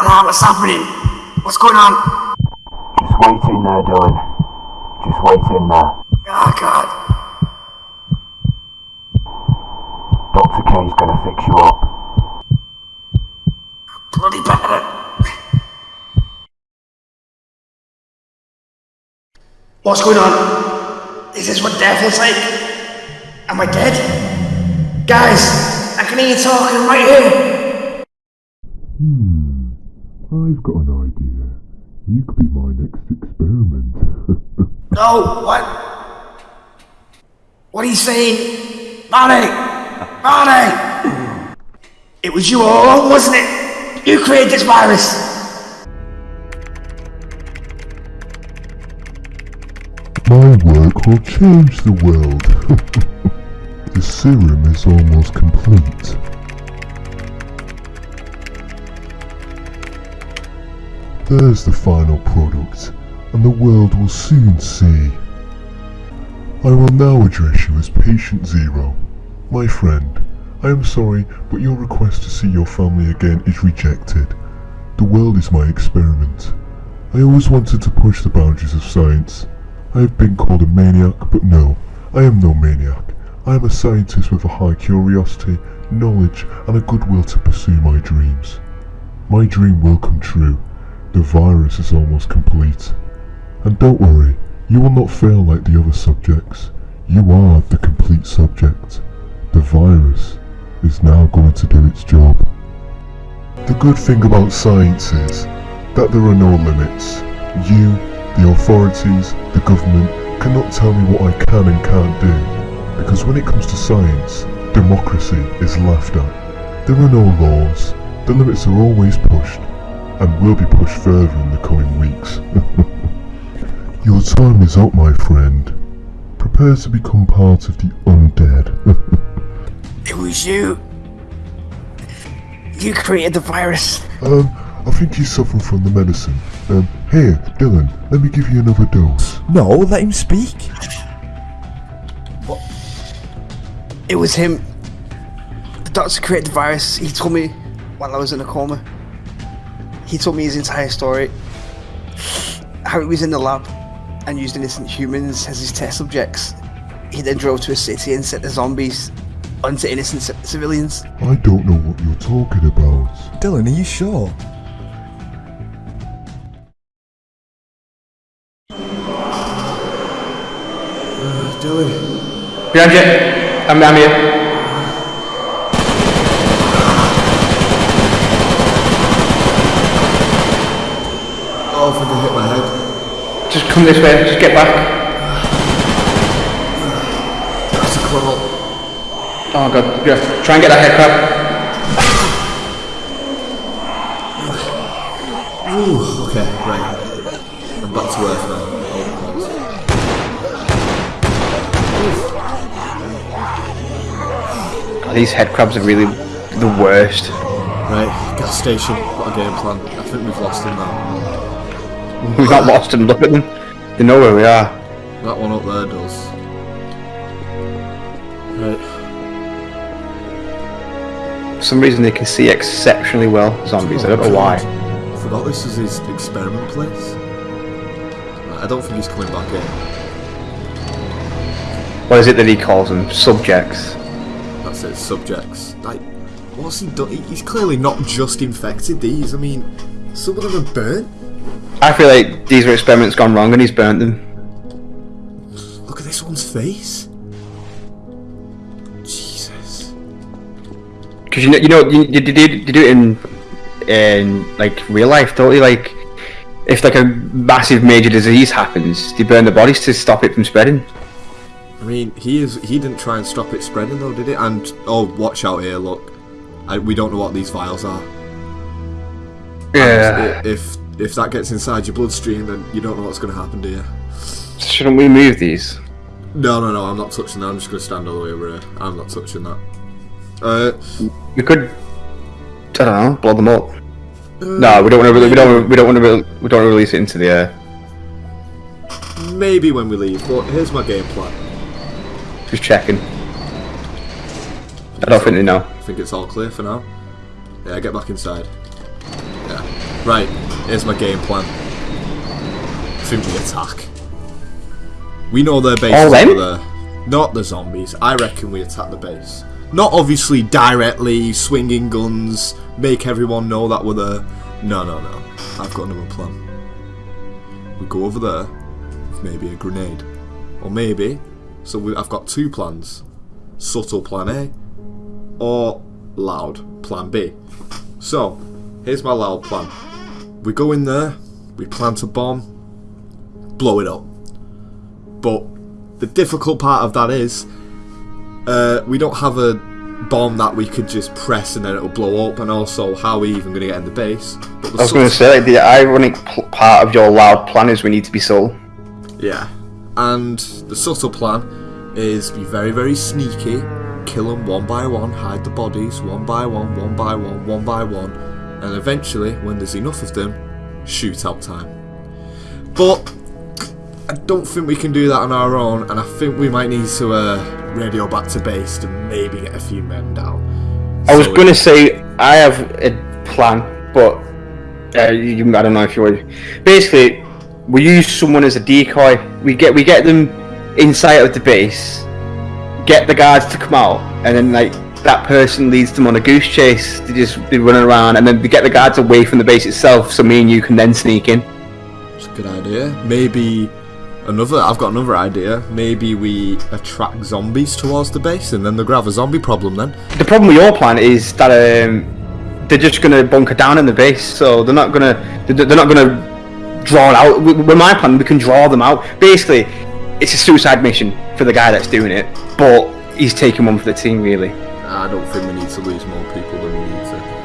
Ah, what's happening? What's going on? Just wait in there, Dylan. Just wait in there. Oh, God. Dr. K's gonna fix you up. Bloody better. What's going on? Is this what death is like? Am I dead? Guys, I can hear you talking right here. Hmm, I've got an idea. You could be my next experiment. No, what? What are you saying? Barney! Barney! It was you all along, wasn't it? You created this virus! my work will change the world. the serum is almost complete. There's the final product, and the world will soon see. I will now address you as Patient Zero. My friend, I am sorry, but your request to see your family again is rejected. The world is my experiment. I always wanted to push the boundaries of science. I have been called a maniac, but no, I am no maniac. I am a scientist with a high curiosity, knowledge, and a goodwill to pursue my dreams. My dream will come true. The virus is almost complete. And don't worry, you will not fail like the other subjects. You are the complete subject. The virus is now going to do its job. The good thing about science is that there are no limits. You, the authorities, the government cannot tell me what I can and can't do. Because when it comes to science, democracy is laughed at. There are no laws. The limits are always pushed and will be pushed further in the coming weeks. Your time is up, my friend. Prepare to become part of the undead. It was you. You created the virus. um, I think he's suffering from the medicine. Um, here, Dylan, let me give you another dose. No, let him speak. What? It was him. The doctor created the virus. He told me while I was in a coma. He told me his entire story. How he was in the lab and used innocent humans as his test subjects. He then drove to a city and set the zombies onto innocent ci- civilians. I don't know what you're talking about. Dylan, are you sure? Uh, Behind you. I'm, I'm here. Oh, I think I hit my head. Just come this way. Just get back. That's a crawl. Oh god. Yeah. Try and get that head crab. Ooh, okay, right. I'm back to earth now. God, these head crabs are really the worst. Right, gas station. What a game plan. I think we've lost him now. We've not lost them. Look at them. They know where we are. That one up there does. Right. For some reason they can see exceptionally well, zombies. I don't know why. I forgot this is his experiment place. I don't think he's coming back in. What is it that he calls them? Subjects. That's it, subjects. Like, what's he done? He's clearly not just infected these. I mean, some of them are burnt. I feel like these are experiments gone wrong and he's burnt them. Look at this one's face. Jesus. Because you know, you know, you, you do it in in like real life, don't you? Like, if like a massive major disease happens, they burn the bodies to stop it from spreading. I mean, he is. He didn't try and stop it spreading though, did it? And oh, watch out here! Look, I, we don't know what these vials are. Yeah. And If if that gets inside your bloodstream, then you don't know what's going to happen to you. Shouldn't we move these? No, no, no. I'm not touching that. I'm just going to stand all the way over here. I'm not touching that. Uh, We could. I don't know. Blow them up. No, we don't want to. We don't. We don't want to. We don't wanna release it into the air. maybe when we leave. But here's my game plan. Just checking. I don't think they know. I think it's all clear for now. Yeah, get back inside. Yeah. Right, here's my game plan. Think attack. We know their base All is over there. Not the zombies. I reckon we attack the base. Not obviously directly, swinging guns, make everyone know that we're there. No, no, no. I've got another plan. We go over there with maybe a grenade. Or maybe, so we, I've got two plans. Subtle plan A, or loud plan B. So, here's my loud plan. We go in there, we plant a bomb, blow it up. But the difficult part of that is, uh, we don't have a bomb that we could just press and then it'll blow up, and also how are we even going to get in the base? I was going to say, like, the ironic part of your loud plan is we need to be sold. Yeah. And the subtle plan is be very, very sneaky, kill them one by one, hide the bodies one by one, one by one, one by one, and eventually, when there's enough of them, shoot out time. But I don't think we can do that on our own, and I think we might need to uh, radio back to base to maybe get a few men down. I was going to say I have a plan, but uh, you, I don't know if you would. Basically, we use someone as a decoy. We get we get them inside of the base, get the guards to come out, and then like that person leads them on a goose chase. They just be running around, and then we get the guards away from the base itself, so me and you can then sneak in. It's a good idea. Maybe another. I've got another idea. Maybe we attract zombies towards the base, and then gonna have a zombie problem. Then The problem with your plan is that um, they're just going to bunker down in the base, so they're not going to they're not going to draw it out. With my plan, we can draw them out. Basically, it's a suicide mission for the guy that's doing it, but he's taking one for the team, really. I don't think we need to lose more people than we need to.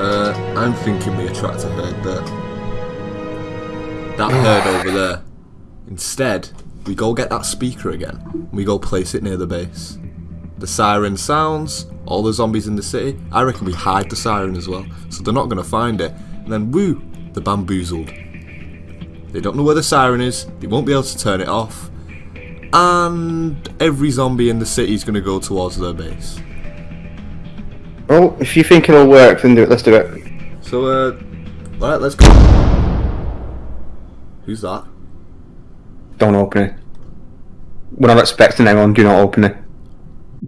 Uh, I'm thinking we attract a herd there. That herd over there. Instead, we go get that speaker again. We go place it near the base. The siren sounds, all the zombies in the city. I reckon we hide the siren as well, so they're not going to find it. And then, woo, they're bamboozled. They don't know where the siren is, they won't be able to turn it off, and every zombie in the city is going to go towards their base. Well, if you think it'll work, then do it. Let's do it. So, uh, alright, let's go. Who's that? Don't open it. We're not expecting anyone. Do not open it.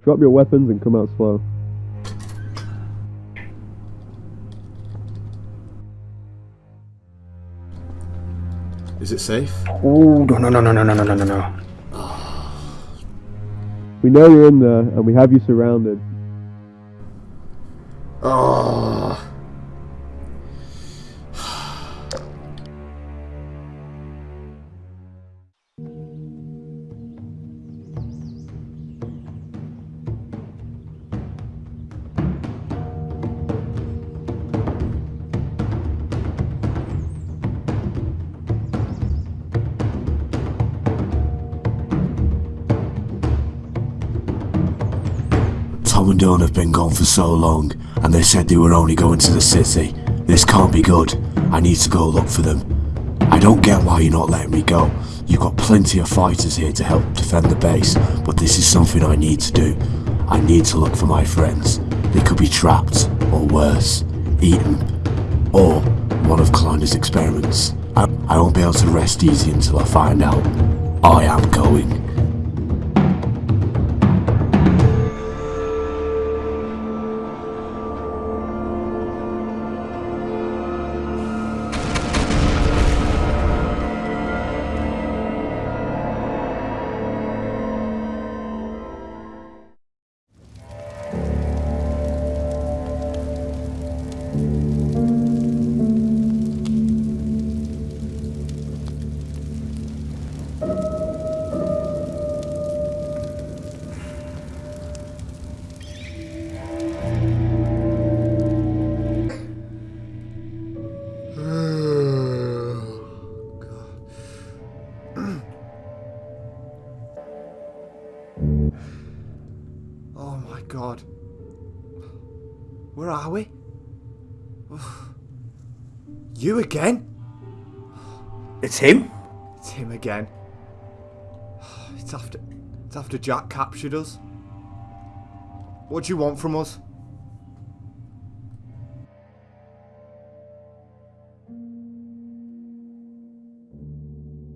Drop your weapons and come out slow. Is it safe? Ooh, no, no, no, no, no, no, no, no, no, no. We know you're in there, and we have you surrounded. Oh. Tom and Dawn have been gone for so long, and they said they were only going to the city. This can't be good. I need to go look for them. I don't get why you're not letting me go. You've got plenty of fighters here to help defend the base, but this is something I need to do. I need to look for my friends. They could be trapped, or worse, eaten, or one of Kleiner's experiments. I, I won't be able to rest easy until I find out. I am going. Where are we? You again? It's him? It's him again. It's after it's after Jack captured us. What do you want from us?